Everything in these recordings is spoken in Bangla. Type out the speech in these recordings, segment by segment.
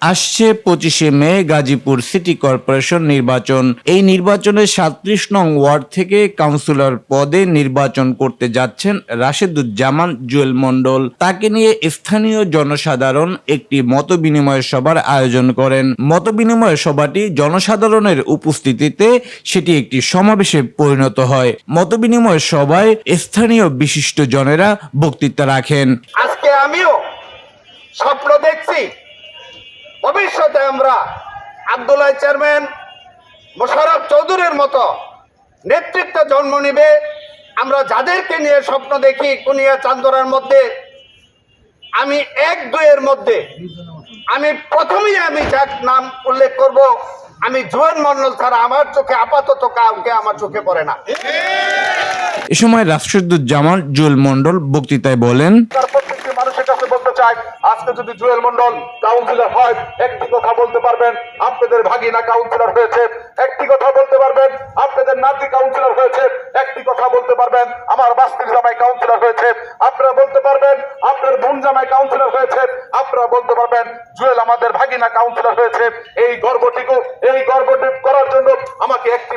আসছে পঁচিশে মে গাজীপুর সিটি কর্পোরেশন নির্বাচন। এই নির্বাচনে সাতত্রিশ নং ওয়ার্ড থেকে কাউন্সিলর পদে নির্বাচন করতে যাচ্ছেন রাশেদুজ্জামান জুয়েল মন্ডল তাকে নিয়ে স্থানীয় জনসাধারণ একটি মত বিনিময় সভার আয়োজন করেন। মত বিনিময় সভাটি জনসাধারণের উপস্থিতিতে সেটি একটি সমাবেশে পরিণত হয়। মত বিনিময় সভায় স্থানীয় বিশিষ্ট জনেরা বক্তৃতা রাখেন। আজকে আমিও স্বপ্ন দেখছি ভবিষ্যতে আমরা আবদুল্লাহ চেয়ারম্যান মোশারফ চৌধুরীর মতো নেতৃত্ব জন্ম নিবে। আমরা যাদেরকে নিয়ে স্বপ্ন দেখি কুনিয়া চান্দরার মধ্যে, আমি এক দুইয়ের মধ্যে। আমি প্রথমেই আমি যার নাম উল্লেখ করব, আমি জুয়েন মন্ডল ছাড়া আমার চোখে আপাতত কাউকে আমার চোখে পড়ে না। এ সময় রাশেদুজ্জামান জুয়েল মণ্ডল বক্তৃতায় বলেন তার প্রত্যেকটি মানুষের কাছে বলতে চাই, আজকে যদি জুয়েল মন্ডল কাউন্সিলর হয়, একটি কথা বলতে পারবেন, আপনাদের ভাগিনা কাউন্সিলর হয়েছে, একটি কথা বলতে পারবেন, আপনাদের নাতি কাউন্সিলর হয়েছে, একটি কথা বলতে পারবেন, আমার বাস্তির জামাই কাউন্সিলর হয়েছে, আপনারা বলতে পারবেন, আপনার বোন জামাই কাউন্সিলর হয়েছে, আপনারা বলতে পারবেন, জুয়েল আমাদের ভাগিনা কাউন্সিলর হয়েছে, এই গর্বটিকু এই গর্বটি করার জন্য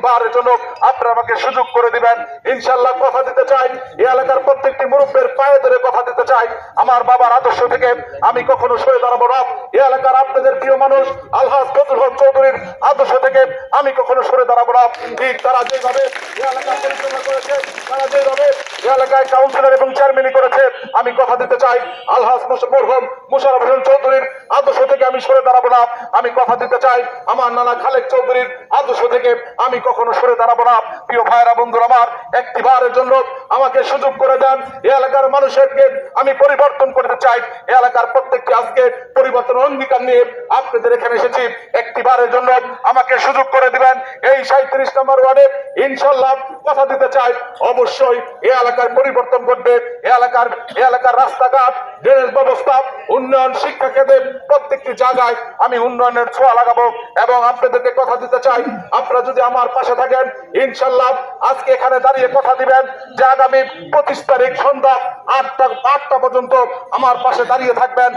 আমাকে জন্য আপনারা আমাকে সুযোগ করে দিবেন। ইনশাল্লাহ কথা দিতে চাই। এই এলাকার প্রত্যেকটি মুরব্বের পায়ে ধরে কথা দিতে চাই। আমার বাবার আদর্শ থেকে আমি কখনো সরে দাঁড়াবো না। এই এলাকার আপনাদের প্রিয় মানুষ আলহাজ ফজল হক চৌধুরীর আদর্শ থেকে আমি কখনো সরে দাঁড়াবো না। ঠিক তারা যেভাবে এলাকা পরিচালনা করেছে, তারা যেভাবে এলাকায় কাউন্সিলর এবং চেয়ারম্যানই করেছে। আমি কথা দিতে চাই আলহাজ মরহম মুশারফ হোসেন চৌধুরীর আদর্শ থেকে আমি সরে দাঁড়াবো না। আমি কথা দিতে চাই, আমার নানা খালেক চৌধুরীর আদর্শ থেকে আমি কখনো সরে দাঁড়াবো না। প্রিয় ভাইরা বন্ধুরা আমার, একটি বারের জন্য আমাকে সুযোগ করে দেন। এই এলাকার মানুষেরকে আমি পরিবর্তন করতে চাই। এলাকার প্রত্যেকটি আজকে পরিবর্তন অঙ্গীকার নিয়ে আপনাদের এখানে এসেছি। একটি বারের জন্য আমাকে সুযোগ করে দিবেন। এই সাঁত্রিশ নম্বর ওয়ার্ডে ইনশাল্লাহ কথা দিতে চাই। অবশ্যই এই এলাকার পরিবর্তন এই এলাকার এলাকার রাস্তাঘাট ড্রেনেজ ব্যবস্থা, উন্নয়ন শিক্ষা কেন্দ্রে প্রত্যেকটি জায়গায় আমি উন্নয়নের ছোঁয়া লাগাবো। এবং আপনাদেরকে কথা দিতে চাই, আপনারা যদি আমার পাশে থাকেন ইনশাল্লাহ আজকে এখানে দাঁড়িয়ে কথা দিবেন যে আগামী পঁচিশ তারিখ সন্ধ্যা আটটা আটটা পর্যন্ত আমার পাশে দাঁড়িয়ে থাকবেন।